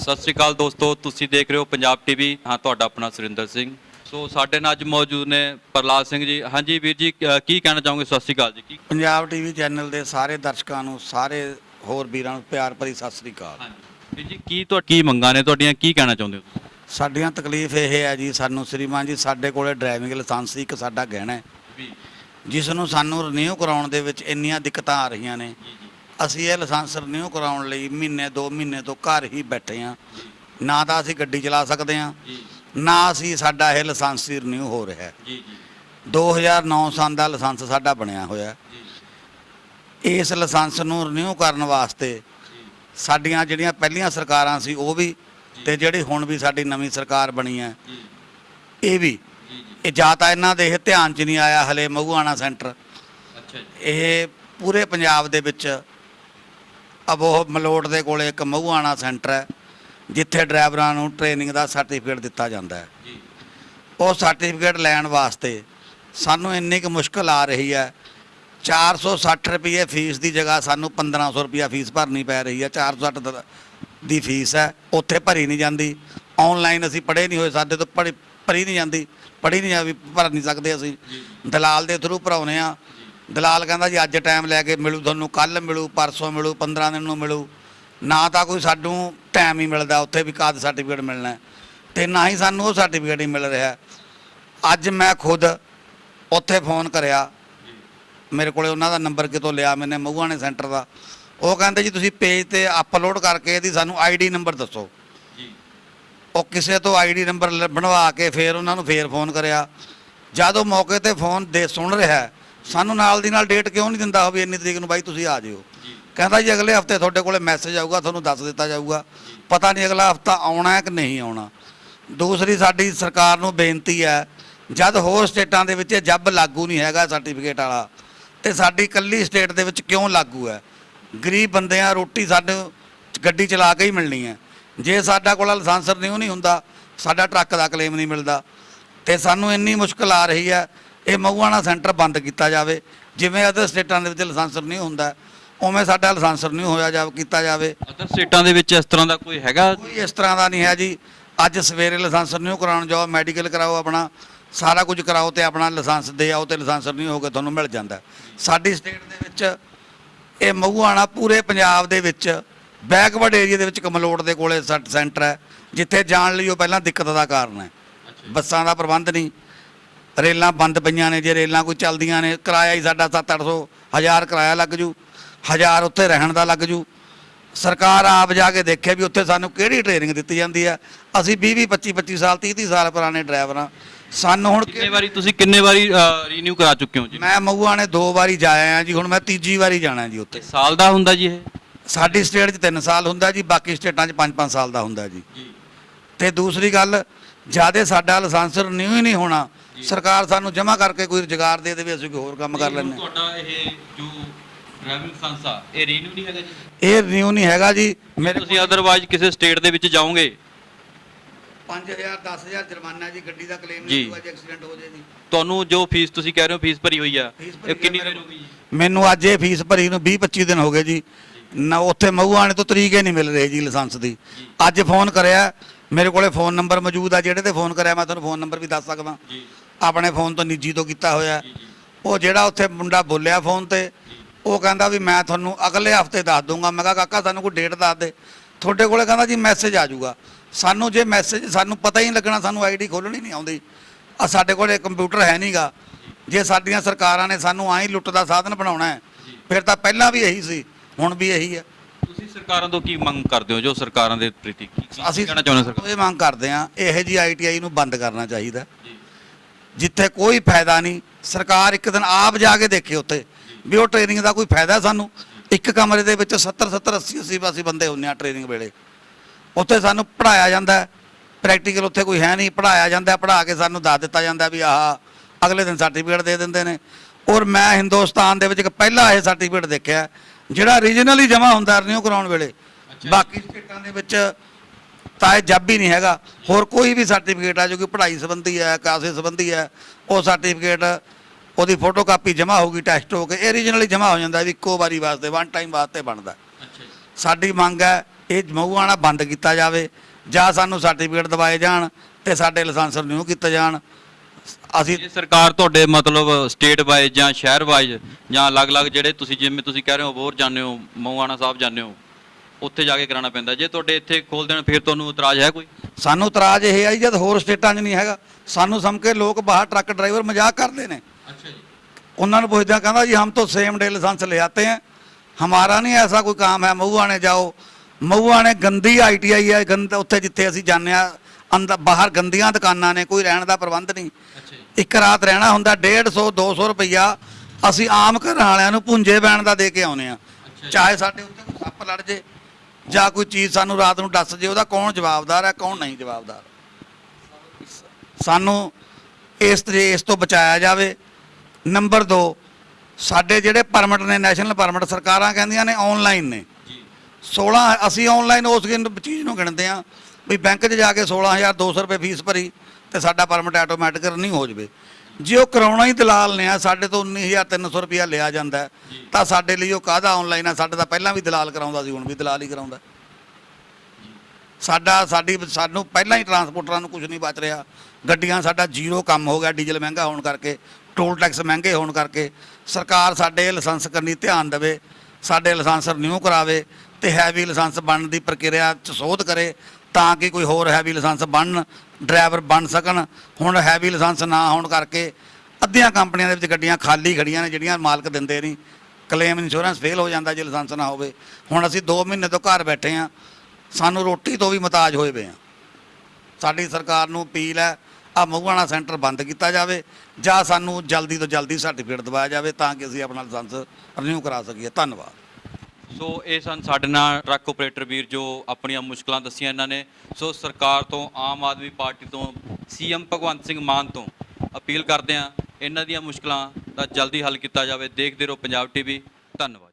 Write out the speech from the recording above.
ਸਤਿ ਸ੍ਰੀ ਅਕਾਲ ਦੋਸਤੋ ਤੁਸੀਂ ਦੇਖ ਰਹੇ ਹੋ ਪੰਜਾਬ ਟੀਵੀ। ਹਾਂ ਤੁਹਾਡਾ ਆਪਣਾ ਸੁਰਿੰਦਰ ਸਿੰਘ। ਸੋ ਸਾਡੇ ਨਾਲ ਅੱਜ ਮੌਜੂਦ ਨੇ ਪ੍ਰਲਾਦ ਸਿੰਘ ਜੀ। ਹਾਂਜੀ ਵੀਰ ਜੀ ਕੀ ਕਹਿਣਾ ਚਾਹੋਗੇ? ਸਤਿ ਸ੍ਰੀ ਅਕਾਲ ਜੀ ਕੀ ਪੰਜਾਬ ਟੀਵੀ ਚੈਨਲ ਦੇ ਸਾਰੇ ਦਰਸ਼ਕਾਂ ਨੂੰ ਸਾਰੇ ਹੋਰ ਵੀਰਾਂ ਨੂੰ ਪਿਆਰ ਭਰੀ ਸਤਿ ਸ੍ਰੀ ਅਕਾਲ। ਹਾਂਜੀ। ਵੀਰ ਜੀ ਕੀ ਤੁਹਾ ਕੀ ਮੰਗਾਂ ਨੇ ਤੁਹਾਡੀਆਂ? ਕੀ ਕਹਿਣਾ ਚਾਹੁੰਦੇ ਹੋ? ਸਾਡੀਆਂ ਤਕਲੀਫ ਇਹ ਹੈ ਜੀ ਸਾਨੂੰ ਸ੍ਰੀਮਾਨ ਜੀ ਸਾਡੇ ਕੋਲੇ ਡਰਾਈਵਿੰਗ ਲਾਇਸੈਂਸ ਇੱਕ ਸਾਡਾ ਗਹਿਣਾ ਹੈ। ਜਿਸ ਨੂੰ ਸਾਨੂੰ ਰਿਨਿਊ ਕਰਾਉਣ ਦੇ ਵਿੱਚ ਇੰਨੀਆਂ ਦਿੱਕਤਾਂ ਆ ਰਹੀਆਂ ਨੇ। ਅਸੀਂ ਇਹ ਲਾਇਸੈਂਸ ਰਿਨਿਊ ਕਰਾਉਣ ਲਈ ਮਹੀਨੇ 2 ਮਹੀਨੇ ਤੋਂ ਘਰ ਹੀ ਬੈਠੇ ਹਾਂ। ਨਾ ਤਾਂ ਅਸੀਂ ਗੱਡੀ ਚਲਾ ਸਕਦੇ ਜੀ ਨਾ ਅਸੀਂ ਸਾਡਾ ਇਹ ਲਾਇਸੈਂਸ ਰਿਨਿਊ ਹੋ ਰਿਹਾ ਹੈ। ਜੀ ਜੀ। 2009 ਸਾਲ ਦਾ ਲਾਇਸੈਂਸ ਸਾਡਾ ਬਣਿਆ ਹੋਇਆ। ਇਸ ਲਾਇਸੈਂਸ ਨੂੰ ਰਿਨਿਊ ਕਰਨ ਵਾਸਤੇ ਸਾਡੀਆਂ ਜਿਹੜੀਆਂ ਪਹਿਲੀਆਂ ਸਰਕਾਰਾਂ ਸੀ ਉਹ ਵੀ ਤੇ ਜਿਹੜੀ ਹੁਣ ਵੀ ਸਾਡੀ ਨਵੀਂ ਸਰਕਾਰ ਬਣੀ ਹੈ ਇਹ ਵੀ। ਇਹ ਜਾਂ ਤਾਂ ਇਹਨਾਂ ਦੇ ਇਹ ਧਿਆਨ 'ਚ ਨਹੀਂ ਆਇਆ ਹਲੇ ਮਹੂਆਣਾ ਸੈਂਟਰ। ਇਹ ਪੂਰੇ ਪੰਜਾਬ ਦੇ ਵਿੱਚ ਅਬੋਹ ਮਲੋਟ ਦੇ ਕੋਲੇ ਇੱਕ ਮਹੂਆਣਾ ਸੈਂਟਰ ਹੈ ਜਿੱਥੇ ਡਰਾਈਵਰਾਂ ਨੂੰ ਟ੍ਰੇਨਿੰਗ ਦਾ ਸਰਟੀਫਿਕੇਟ ਦਿੱਤਾ ਜਾਂਦਾ ਹੈ। ਜੀ। ਉਹ ਸਰਟੀਫਿਕੇਟ ਲੈਣ ਵਾਸਤੇ ਸਾਨੂੰ ਇੰਨੀ ਕੁ ਮੁਸ਼ਕਲ ਆ ਰਹੀ ਹੈ 460 ਰੁਪਏ ਫੀਸ ਦੀ ਜਗ੍ਹਾ ਸਾਨੂੰ 1500 ਰੁਪਏ ਫੀਸ ਭਰਨੀ ਪੈ ਰਹੀ ਹੈ 460 ਦ- ਫੀਸ ਹੈ ਉੱਥੇ ਭਰੀ ਨਹੀਂ ਜਾਂਦੀ। ਆਨਲਾਈਨ ਅਸੀਂ ਪੜ੍ਹੇ ਨਹੀਂ ਹੋਏ ਸਾਡੇ ਤੋਂ ਪੜ੍ਹੀ ਭਰੀ ਨਹੀਂ ਜਾਂਦੀ ਪੜ੍ਹੀ ਨਹੀਂ ਜਾਂਦੀ ਭਰ ਨਹੀਂ ਸਕਦੇ ਅਸੀਂ। ਦਲਾਲ ਦੇ ਥਰੂ ਭਰਾਉਨੇ ਆ ਦਲਾਲ ਕਹਿੰਦਾ ਜੀ ਅੱਜ ਟਾਈਮ ਲੈ ਕੇ ਮਿਲੂ ਤੁਹਾਨੂੰ ਕੱਲ ਮਿਲੂ ਪਰਸੋਂ ਮਿਲੂ 15 ਦਿਨ ਨੂੰ ਮਿਲੂ। ਨਾ ਤਾਂ ਕੋਈ ਸਾਨੂੰ ਟਾਈਮ ਹੀ ਮਿਲਦਾ ਉੱਥੇ ਵੀ ਕਾਦ ਸਰਟੀਫਿਕੇਟ ਮਿਲਣਾ। ਤੇ ਨਾ ਹੀ ਸਾਨੂੰ ਉਹ ਸਰਟੀਫਿਕੇਟ ਹੀ ਮਿਲ ਰਿਹਾ। ਅੱਜ ਮੈਂ ਖੁਦ ਉੱਥੇ ਫੋਨ ਕਰਿਆ। ਮੇਰੇ ਕੋਲੇ ਉਹਨਾਂ ਦਾ ਨੰਬਰ ਕਿਤੋਂ ਲਿਆ ਮੈਨੇ ਮਹੂਆਣੇ ਸੈਂਟਰ ਦਾ। ਉਹ ਕਹਿੰਦੇ ਜੀ ਤੁਸੀਂ ਪੇਜ ਤੇ ਅਪਲੋਡ ਕਰਕੇ ਇਹਦੀ ਸਾਨੂੰ ਆਈਡੀ ਨੰਬਰ ਦੱਸੋ। ਜੀ। ਉਹ ਕਿਸੇ ਤੋਂ ਆਈਡੀ ਨੰਬਰ ਬਣਵਾ ਕੇ ਫੇਰ ਉਹਨਾਂ ਨੂੰ ਫੇਰ ਫੋਨ ਕਰਿਆ। ਜਦ ਮੌਕੇ ਤੇ ਫੋਨ ਦੇ ਸੁਣ ਰਿਹਾ ਸਾਨੂੰ ਨਾਲ ਦੀ ਨਾਲ ਡੇਟ ਕਿਉਂ ਨਹੀਂ ਦਿੰਦਾ ਵੀ ਇੰਨੀ ਤਰੀਕ ਨੂੰ ਬਾਈ ਤੁਸੀਂ ਆ ਜਿਓ। ਕਹਿੰਦਾ ਜੀ ਅਗਲੇ ਹਫ਼ਤੇ ਤੁਹਾਡੇ ਕੋਲੇ ਮੈਸੇਜ ਆਊਗਾ ਤੁਹਾਨੂੰ ਦੱਸ ਦਿੱਤਾ ਜਾਊਗਾ। ਪਤਾ ਨਹੀਂ ਅਗਲਾ ਹਫਤਾ ਆਉਣਾ ਹੈ ਕਿ ਨਹੀਂ ਆਉਣਾ। ਦੂਸਰੀ ਸਾਡੀ ਸਰਕਾਰ ਨੂੰ ਬੇਨਤੀ ਹੈ ਜਦ ਹੋਰ ਸਟੇਟਾਂ ਦੇ ਵਿੱਚ ਜੱਬ ਲਾਗੂ ਨਹੀਂ ਹੈਗਾ ਸਰਟੀਫਿਕੇਟ ਵਾਲਾ ਤੇ ਸਾਡੀ ਇਕੱਲੀ ਸਟੇਟ ਦੇ ਵਿੱਚ ਕਿਉਂ ਲਾਗੂ ਹੈ? ਗਰੀਬ ਬੰਦੇ ਆ ਰੋਟੀ ਸਾਨੂੰ ਗੱਡੀ ਚਲਾ ਕੇ ਹੀ ਮਿਲਣੀ ਹੈ। ਜੇ ਸਾਡਾ ਕੋਲ ਲਾਇਸੈਂਸ ਨਹੀਂ ਨਹੀਂ ਹੁੰਦਾ। ਸਾਡਾ ਟਰੱਕ ਦਾ ਕਲੇਮ ਨਹੀਂ ਮਿਲਦਾ। ਤੇ ਸਾਨੂੰ ਇੰਨੀ ਮੁਸ਼ਕਲ ਆ ਰਹੀ ਹੈ ਇਹ ਮਹੂਆਣਾ ਸੈਂਟਰ ਬੰਦ ਕੀਤਾ ਜਾਵੇ। ਜਿਵੇਂ ਅਦਰ ਸਟੇਟਾਂ ਦੇ ਵਿੱਚ ਲਾਇਸੈਂਸ ਨਹੀਂ ਹੁੰਦਾ ਉਵੇਂ ਸਾਡਾ ਲਾਇਸੈਂਸ ਨਹੀਂ ਹੋਇਆ ਜਾਵੇ ਕੀਤਾ ਜਾਵੇ। ਅਦਰ ਸਟੇਟਾਂ ਦੇ ਵਿੱਚ ਇਸ ਤਰ੍ਹਾਂ ਦਾ ਕੋਈ ਹੈਗਾ? ਕੋਈ ਇਸ ਤਰ੍ਹਾਂ ਦਾ ਨਹੀਂ ਹੈ ਜੀ। ਅੱਜ ਸਵੇਰੇ ਲਾਇਸੈਂਸ ਰਿਨਿਊ ਕਰਾਉਣ ਜਾਓ ਮੈਡੀਕਲ ਕਰਾਓ ਆਪਣਾ। ਸਾਰਾ ਕੁਝ ਕਰਾਓ ਤੇ ਆਪਣਾ ਲਾਇਸੈਂਸ ਦੇ ਆਓ ਤੇ ਲਾਇਸੈਂਸ ਰਿਨਿਊ ਹੋ ਕੇ ਤੁਹਾਨੂੰ ਮਿਲ ਜਾਂਦਾ। ਸਾਡੀ ਸਟੇਟ ਦੇ ਵਿੱਚ ਇਹ ਮਹੂਆਣਾ ਪੂਰੇ ਪੰਜਾਬ ਦੇ ਵਿੱਚ ਬੈਕਵਰਡ ਏਰੀਆ ਦੇ ਵਿੱਚ ਕਮਲੋਟ ਦੇ ਕੋਲੇ ਸੈਂਟਰ ਹੈ। ਜਿੱਥੇ ਜਾਣ ਲਈ ਉਹ ਪਹਿਲਾਂ ਦਿੱਕਤ ਦਾ ਕਾਰਨ ਹੈ। ਬੱਸਾਂ ਦਾ ਪ੍ਰਬੰਧ ਨਹੀਂ। ਰੇਲਾਂ ਬੰਦ ਪਈਆਂ ਨੇ ਜੇ ਰੇਲਾਂ ਕੋਈ ਚੱਲਦੀਆਂ ਨੇ ਕਿਰਾਇਆ ਹੀ ਸਾਡਾ 7-800 ਹਜ਼ਾਰ ਕਿਰਾਇਆ ਲੱਗ ਜੂ ਹਜ਼ਾਰ ਉੱਥੇ ਰਹਿਣ ਦਾ ਲੱਗ ਜੂ। ਸਰਕਾਰ ਆਪ ਜਾ ਕੇ ਦੇਖੇ ਵੀ ਉੱਥੇ ਸਾਨੂੰ ਕਿਹੜੀ ਟ੍ਰੇਨਿੰਗ ਦਿੱਤੀ ਜਾਂਦੀ ਹੈ ਅਸੀਂ 20 20 25 25 ਸਾਲ 30 30 ਸਾਲ ਪੁਰਾਣੇ ਡਰਾਈਵਰ ਹਾਂ ਸਾਨੂੰ ਹੁਣ ਕਿੰਨੇ ਵਾਰੀ ਤੁਸੀਂ ਕਿੰਨੇ ਵਾਰੀ ਰੀਨਿਊ ਕਰਾ ਚੁੱਕੇ ਹੋ ਜੀ? ਮੈਂ ਮਊਆ ਨੇ ਦੋ ਵਾਰੀ ਜਾਇਆ ਆ ਜੀ ਹੁਣ ਮੈਂ ਤੀਜੀ ਵਾਰੀ ਜਾਣਾ ਜੀ ਉੱਥੇ। ਸਾਲ ਦਾ ਹੁੰਦਾ ਜੀ ਇਹ? ਸਾਡੀ ਸਟੇਟ 'ਚ 3 ਸਾਲ ਹੁੰਦਾ ਜੀ ਬਾਕੀ ਸਟੇਟਾਂ 'ਚ 5 5 ਸਾਲ ਦਾ ਹੁੰਦਾ ਜੀ। ਜੀ। ਤੇ ਦੂਸਰੀ ਗੱਲ ਜਿਆਦੇ ਸਾਡਾ ਲਾਇਸੈਂਸ ਰਿਨਿਊ ਹੀ ਨਹੀਂ ਹੋਣਾ ਸਰਕਾਰ ਸਾਨੂੰ ਜਮ੍ਹਾਂ ਕਰਕੇ ਕੋਈ ਰੁਜ਼ਗਾਰ ਦੇ ਦੇਵੇ ਅਸੀਂ ਕੋਈ ਹੋਰ ਕੰਮ ਕਰ ਹਾਂ। ਤੁਹਾਡਾ ਇਹ ਜੋ ਡਰਾਈਵਿੰਗ ਸੰਸਾ ਇਹ ਰੀਨਿਊ ਨਹੀਂ ਹੈਗਾ ਜੀ? ਇਹ ਰਿਨਿਊ ਨਹੀਂ ਹੈਗਾ ਜੀ। ਮੇਰੇ ਤੁਸੀਂ ਅਦਰਵਾਈਜ਼ ਕਿਸੇ ਸਟੇਟ ਦੇ ਵਿੱਚ ਜਾਓਗੇ? 5000 10000 ਜੁਰਮਾਨਾ ਜੀ ਗੱਡੀ ਦਾ ਕਲੇਮ ਜੀ। ਨਹੀਂ ਹੋਊਗਾ ਜੇ ਐਕਸੀਡੈਂਟ ਹੋ ਜੇ ਜੀ। ਤੁਹਾਨੂੰ ਜੋ ਫੀਸ ਤੁਸੀਂ ਕਹਿ ਰਹੇ ਹੋ ਫੀਸ ਭਰੀ ਹੋਈ ਆ। ਇਹ ਕਿੰਨੀ ਦੇਰ ਹੋ ਗਈ ਜੀ? ਮੈਨੂੰ ਅੱਜ ਇਹ ਫੀਸ ਭਰੀ ਨੂੰ 20 25 ਦਿਨ ਹੋ ਗਏ ਜੀ। ਨਾ ਉੱਥੇ ਮਹੂਆਣੇ ਤੋਂ ਤਰੀਕੇ ਨਹੀਂ ਮਿਲ ਰਹੇ ਜੀ ਲਾਇਸੈਂਸ ਦੀ। ਅੱਜ ਫੋਨ ਕਰਿਆ ਮੇਰੇ ਕੋਲੇ ਫੋਨ ਨੰਬਰ ਮੌਜੂਦ ਆ ਜਿਹੜੇ ਤੇ ਫੋਨ ਕਰਿਆ ਮੈਂ ਤੁਹਾਨੂੰ ਫੋਨ ਨੰਬਰ ਵੀ ਦੱਸ ਸਕਦਾ। ਜੀ। ਆਪਣੇ ਫੋਨ ਤੋਂ ਨਿੱਜੀ ਤੋਂ ਕੀਤਾ ਹੋਇਆ। ਉਹ ਜਿਹੜਾ ਉੱਥੇ ਮੁੰਡਾ ਬੋਲਿਆ ਫੋਨ ਤੇ ਉਹ ਕਹਿੰਦਾ ਵੀ ਮੈਂ ਤੁਹਾਨੂੰ ਅਗਲੇ ਹਫ਼ਤੇ ਦੱਸ ਦੂੰਗਾ ਮੈਂ ਕਿਹਾ ਕਾਕਾ ਸਾਨੂੰ ਕੋਈ ਡੇਟ ਦੱਸ ਦੇ। ਤੁਹਾਡੇ ਕੋਲੇ ਕਹਿੰਦਾ ਜੀ ਮੈਸੇਜ ਆ ਜਾਊਗਾ। ਸਾਨੂੰ ਜੇ ਮੈਸੇਜ ਸਾਨੂੰ ਪਤਾ ਹੀ ਨਹੀਂ ਲੱਗਣਾ ਸਾਨੂੰ ਆਈਡੀ ਖੋਲਣੀ ਨਹੀਂ ਆਉਂਦੀ। ਆ ਸਾਡੇ ਕੋਲੇ ਕੰਪਿਊਟਰ ਹੈ ਨਹੀਂਗਾ ਜੇ ਸਾਡੀਆਂ ਸਰਕਾਰਾਂ ਨੇ ਸਾਨੂੰ ਆਈ ਲੁੱਟ ਦਾ ਸਾਧਨ ਬਣਾਉਣਾ ਹੈ ਫਿਰ ਤਾਂ ਪਹਿਲਾਂ ਵੀ ਇਹੀ ਸੀ ਹੁਣ ਵੀ ਇਹੀ ਹੈ। ਤੁਸੀਂ ਸਰਕਾਰਾਂ ਤੋਂ ਕੀ ਮੰਗ ਕਰਦੇ ਹੋ? ਜੋ ਸਰਕਾਰਾਂ ਦੇ ਪ੍ਰਤੀ ਕੀ ਕਹਿਣਾ ਚਾਹੁੰਦੇ ਸਰਕਾਰ? ਇਹ ਮੰਗ ਕਰਦੇ ਹਾਂ ਇਹੋ ਜੀ ਆਈਟੀਆਈ ਨੂੰ ਬੰਦ ਕਰਨਾ ਚਾਹੀਦਾ। ਜਿੱਥੇ ਕੋਈ ਫਾਇਦਾ ਨਹੀਂ। ਸਰਕਾਰ ਇੱਕ ਦਿਨ ਆਪ ਜਾ ਕੇ ਦੇਖੇ ਉੱਥੇ ਵੀ ਉਹ ਟ੍ਰੇਨਿੰਗ ਦਾ ਕੋਈ ਫਾਇਦਾ ਸਾਨੂੰ। ਇੱਕ ਕਮਰੇ ਦੇ ਵਿੱਚ 70 70 80 80 ਅਸੀਂ ਬੰਦੇ ਹੁੰਨੇ ਆ ਟ੍ਰੇਨਿੰਗ ਵੇਲੇ। ਉੱਥੇ ਸਾਨੂੰ ਪੜਾਇਆ ਜਾਂਦਾ ਪ੍ਰੈਕਟੀਕਲ ਉੱਥੇ ਕੋਈ ਹੈ ਨਹੀਂ। ਪੜਾਇਆ ਜਾਂਦਾ ਪੜਾ ਕੇ ਸਾਨੂੰ ਦੱਸ ਦਿੱਤਾ ਜਾਂਦਾ ਵੀ ਆਹ ਅਗਲੇ ਦਿਨ ਸਰਟੀਫਿਕੇਟ ਦੇ ਦਿੰਦੇ ਨੇ। ਔਰ ਮੈਂ ਹਿੰਦੁਸਤਾਨ ਦੇ ਵਿੱਚ ਇੱਕ ਪਹਿਲਾ ਇਹ ਸਰਟੀਫਿਕੇਟ ਦੇਖਿਆ ਜਿਹੜਾ ਰੀਜਨਲੀ ਜਮਾ ਹੁੰਦਾ ਰਿਨਿਊ ਕਰਾਉਣ ਵੇਲੇ। ਬਾਕੀ ਸਟੇਟਾਂ ਦੇ ਵਿੱਚ ਤਾਂ ਇਹ ਜੱਬ ਹੀ ਨਹੀਂ ਹੈਗਾ। ਹੋਰ ਕੋਈ ਵੀ ਸਰਟੀਫਿਕੇਟ ਆ ਜੋ ਕਿ ਪੜ੍ਹਾਈ ਸੰਬੰਧੀ ਹੈ ਕਾਸੇ ਸੰਬੰਧੀ ਹੈ ਉਹ ਸਰਟੀਫਿਕੇਟ ਉਹਦੀ ਫੋਟੋਕਾਪੀ ਜਮ੍ਹਾਂ ਹੋਊਗੀ ਟੈਸਟ ਹੋ ਕੇ ਇਹ ਰੀਜਨਲੀ ਜਮ੍ਹਾਂ ਹੋ ਜਾਂਦਾ ਵੀ ਇੱਕੋ ਵਾਰੀ ਵਾਸਤੇ ਵਨ ਟਾਈਮ ਵਾਸਤੇ ਬਣਦਾ। ਸਾਡੀ ਮੰਗ ਹੈ ਇਹ ਮਹੂਆਣਾ ਬੰਦ ਕੀਤਾ ਜਾਵੇ ਜਾਂ ਸਾਨੂੰ ਸਰਟੀਫਿਕੇਟ ਦਿਵਾਏ ਜਾਣ ਤੇ ਸਾਡੇ ਲਾਇਸੈਂਸ ਰਿਨਿਊ ਕੀਤੇ ਜਾਣ। ਅਸੀਂ ਸਰਕਾਰ ਤੁਹਾਡੇ ਮਤਲਬ ਸਟੇਟ ਵਾਈਜ਼ ਜਾਂ ਸ਼ਹਿਰ ਵਾਈਜ਼ ਜਾਂ ਅਲੱਗ-ਅਲੱਗ ਜਿਹੜੇ ਤੁਸੀਂ ਜਿਵੇਂ ਤੁਸੀਂ ਕਹਿ ਰਹੇ ਹੋ ਬੋਰ ਜਾਂਦੇ ਹੋ ਮਊਆਣਾ ਸਾਹਿਬ ਜਾਂਦੇ ਹੋ ਉੱਥੇ ਜਾ ਕੇ ਕਰਾਉਣਾ ਪੈਂਦਾ। ਜੇ ਤੁਹਾਡੇ ਇੱਥੇ ਖੋਲ ਦੇਣ ਫਿਰ ਤੁਹਾਨੂੰ ਇਤਰਾਜ਼ ਹੈ ਕੋਈ? ਸਾਨੂੰ ਇਤਰਾਜ਼ ਇਹ ਆ ਜਦ ਹੋਰ ਸਟੇਟਾਂ 'ਚ ਨਹੀਂ ਹੈਗਾ। ਸਾਨੂੰ ਸਮਝ ਕੇ ਲੋਕ ਬਾਹਰ ਟਰੱਕ ਡਰਾਈਵਰ ਮਜ਼ਾਕ ਕਰਦੇ ਨੇ। ਉਹਨਾਂ ਨੂੰ ਪੁੱਛਦਿਆਂ ਕਹਿੰਦਾ ਜੀ ਹਮ ਤੋਂ ਸੇਮ ਡੇ ਲਾਇਸੈਂਸ ਲੈ ਆਤੇ ਹੈ। ਹਮਾਰਾ ਨਹੀਂ ਐਸਾ ਕੋਈ ਕੰਮ ਹੈ। ਮਹੂਆਣੇ ਜਾਓ। ਮਹੂਆਣੇ ਗੰਦੀ ਆਈਟੀਆਈ ਹੈ। ਗੰਦ ਉੱਥੇ ਜਿੱਥੇ ਅਸੀਂ ਜਾਂਦੇ ਆ ਅੰਦਰ ਬਾਹਰ ਗੰਦੀਆਂ ਦੁਕਾਨਾਂ ਨੇ ਕੋਈ ਰਹਿਣ ਦਾ ਪ੍ਰਬੰਧ ਨਹੀਂ। ਇੱਕ ਰਾਤ ਰਹਿਣਾ ਹੁੰਦਾ 150 200 ਰੁਪਇਆ ਅਸੀਂ ਆਮ ਘਰ ਵਾਲਿਆਂ ਨੂੰ ਪੁੰਜੇ ਬੈਣ ਦਾ ਦੇ ਕੇ ਆਉਨੇ ਆ ਚਾਹੇ ਸਾਡੇ ਉੱਤੇ ਸੱਪ ਲੜ ਜੇ। ਜਾਂ ਕੋਈ ਚੀਜ਼ ਸਾਨੂੰ ਰਾਤ ਨੂੰ ਦੱਸ ਜੇ ਉਹਦਾ ਕੌਣ ਜਵਾਬਦਾਰ ਹੈ, ਕੌਣ ਨਹੀਂ ਜਵਾਬਦਾਰ। ਸਾਨੂੰ ਇਸ ਤੇ ਇਸ ਤੋਂ ਬਚਾਇਆ ਜਾਵੇ। ਨੰਬਰ 2 ਸਾਡੇ ਜਿਹੜੇ ਪਰਮਿਟ ਨੇ, ਨੈਸ਼ਨਲ ਪਰਮਿਟ ਸਰਕਾਰਾਂ ਕਹਿੰਦੀਆਂ ਨੇ ਆਨਲਾਈਨ ਨੇ। ਜੀ 16 ਅਸੀਂ ਆਨਲਾਈਨ ਉਸ ਗਿਣ- ਚੀਜ਼ ਨੂੰ ਗਿਣਦੇ ਆ ਵੀ ਬੈਂਕ 'ਚ ਜਾ ਕੇ 16200 ਰੁਪਏ ਫੀਸ ਭਰੀ। ਤੇ ਸਾਡਾ ਪਰਮਿਟ ਆਟੋਮੈਟਿਕ ਨਹੀਂ ਹੋ ਜਵੇ। ਜੇ ਉਹ ਕਰਾਉਣਾ ਹੀ ਦਲਾਲ ਨੇ ਆ ਸਾਡੇ ਤੋਂ 19300 ਰੁਪਇਆ ਲਿਆ ਜਾਂਦਾ ਤਾਂ ਸਾਡੇ ਲਈ ਉਹ ਕਾਹਦਾ ਆਨਲਾਈਨ ਆ? ਸਾਡੇ ਤਾਂ ਪਹਿਲਾਂ ਵੀ ਦਲਾਲ ਕਰਾਉਂਦਾ ਸੀ ਹੁਣ ਵੀ ਦਲਾਲ ਹੀ ਕਰਾਉਂਦਾ ਸਾਡਾ ਸਾਡੀ ਸਾਨੂੰ ਪਹਿਲਾਂ ਹੀ ਟਰਾਂਸਪੋਰਟਰਾਂ ਨੂੰ ਕੁਝ ਨਹੀਂ ਬਚ ਰਿਹਾ। ਗੱਡੀਆਂ ਸਾਡਾ ਜ਼ੀਰੋ ਕੰਮ ਹੋ ਗਿਆ ਡੀਜ਼ਲ ਮਹਿੰਗਾ ਹੋਣ ਕਰਕੇ ਟੋਲ ਟੈਕਸ ਮਹਿੰਗੇ ਹੋਣ ਕਰਕੇ। ਸਰਕਾਰ ਸਾਡੇ ਲਾਇਸੈਂਸ ਕਰਨੀ ਧਿਆਨ ਦੇਵੇ ਸਾਡੇ ਲਾਇਸੈਂਸ ਰਿਨਿਊ ਕਰਾਵੇ ਤੇ ਹੈਵੀ ਲਾਇਸੈਂਸ ਬਣਨ ਦੀ ਪ੍ਰਕਿਰਿਆ ਚ ਸੋਧ ਕਰੇ। ਤਾਂ ਕਿ ਕੋਈ ਹੋਰ ਹੈਵੀ ਲਾਇਸੈਂਸ ਬਣਨ ਡਰਾਈਵਰ ਬਣ ਸਕਣ, ਹੁਣ ਹੈਵੀ ਲਾਇਸੈਂਸ ਨਾ ਹੋਣ ਕਰਕੇ ਅੱਧੀਆਂ ਕੰਪਨੀਆਂ ਦੇ ਵਿੱਚ ਗੱਡੀਆਂ ਖਾਲੀ ਖੜੀਆਂ ਨੇ, ਜਿਹੜੀਆਂ ਮਾਲਕ ਦਿੰਦੇ ਨਹੀਂ। ਕਲੇਮ ਇੰਸ਼ੋਰੈਂਸ ਫੇਲ ਹੋ ਜਾਂਦਾ ਜੇ ਲਾਇਸੈਂਸ ਨਾ ਹੋਵੇ। ਹੁਣ ਅਸੀਂ 2 ਮਹੀਨੇ ਤੋਂ ਘਰ ਬੈਠੇ ਆ ਸਾਨੂੰ ਰੋਟੀ ਤੋਂ ਵੀ ਮਤਾਜ ਹੋਏ ਪਏ ਆ ਸਾਡੀ ਸਰਕਾਰ ਨੂੰ ਅਪੀਲ ਹੈ ਆ ਮਹੂਆਣਾ ਸੈਂਟਰ ਬੰਦ ਕੀਤਾ ਜਾਵੇ, ਜਾਂ ਸਾਨੂੰ ਜਲਦੀ ਤੋਂ ਜਲਦੀ ਸਰਟੀਫਿਕੇਟ ਦਿਵਾਇਆ ਜਾਵੇ, ਤਾਂ ਕਿ ਅਸੀਂ ਆਪਣਾ ਲਾਇਸੈਂਸ ਰਿਨਿਊ ਕਰਾ ਸਕੀਏ। ਧੰਨਵਾਦ। ਸੋ ਇਹ ਸਨ ਸਾਡੇ ਨਾਲ ਟਰੱਕ ਆਪਰੇਟਰ ਵੀਰ ਜੋ ਆਪਣੀਆਂ ਮੁਸ਼ਕਲਾਂ ਦੱਸੀਆਂ ਇਹਨਾਂ ਨੇ। ਸੋ ਸਰਕਾਰ ਤੋਂ, ਆਮ ਆਦਮੀ ਪਾਰਟੀ ਤੋਂ, ਸੀਐਮ ਭਗਵੰਤ ਸਿੰਘ ਮਾਨ ਤੋਂ ਅਪੀਲ ਕਰਦੇ ਆ ਇਹਨਾਂ ਦੀਆਂ ਮੁਸ਼ਕਲਾਂ ਦਾ ਜਲਦੀ ਹੱਲ ਕੀਤਾ ਜਾਵੇ। ਦੇਖਦੇ ਰਹੋ ਪੰਜਾਬ ਟੀਵੀ। ਧੰਨਵਾਦ।